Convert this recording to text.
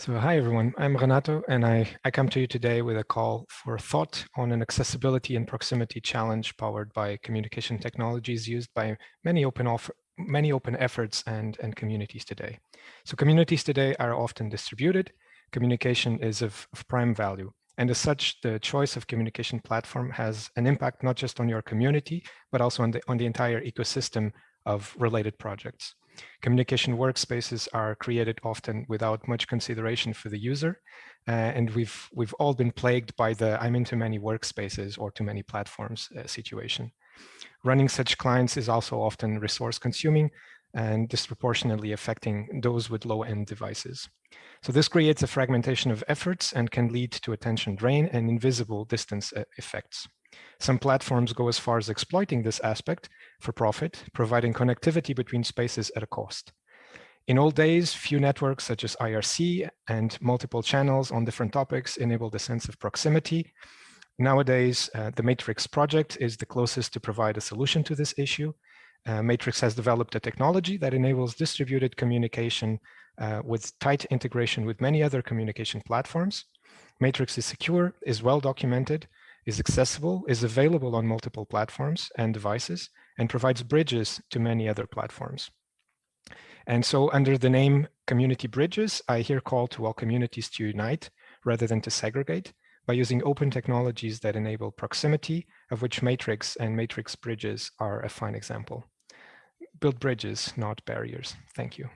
So hi everyone, I'm Renato and I, I come to you today with a call for thought on an accessibility and proximity challenge powered by communication technologies used by many open offer, many open efforts and, and communities today. So communities today are often distributed, communication is of, of prime value. And as such, the choice of communication platform has an impact not just on your community, but also on the, on the entire ecosystem of related projects. Communication workspaces are created often without much consideration for the user. Uh, and we've, we've all been plagued by the I'm in too many workspaces or too many platforms uh, situation. Running such clients is also often resource consuming and disproportionately affecting those with low-end devices. So this creates a fragmentation of efforts and can lead to attention drain and invisible distance uh, effects. Some platforms go as far as exploiting this aspect for profit, providing connectivity between spaces at a cost. In old days, few networks such as IRC and multiple channels on different topics enabled a sense of proximity. Nowadays, uh, the Matrix project is the closest to provide a solution to this issue. Uh, Matrix has developed a technology that enables distributed communication uh, with tight integration with many other communication platforms. Matrix is secure, is well documented, is accessible, is available on multiple platforms and devices, and provides bridges to many other platforms. And so under the name Community Bridges, I here call to all communities to unite rather than to segregate by using open technologies that enable proximity, of which Matrix and Matrix Bridges are a fine example. Build bridges, not barriers. Thank you.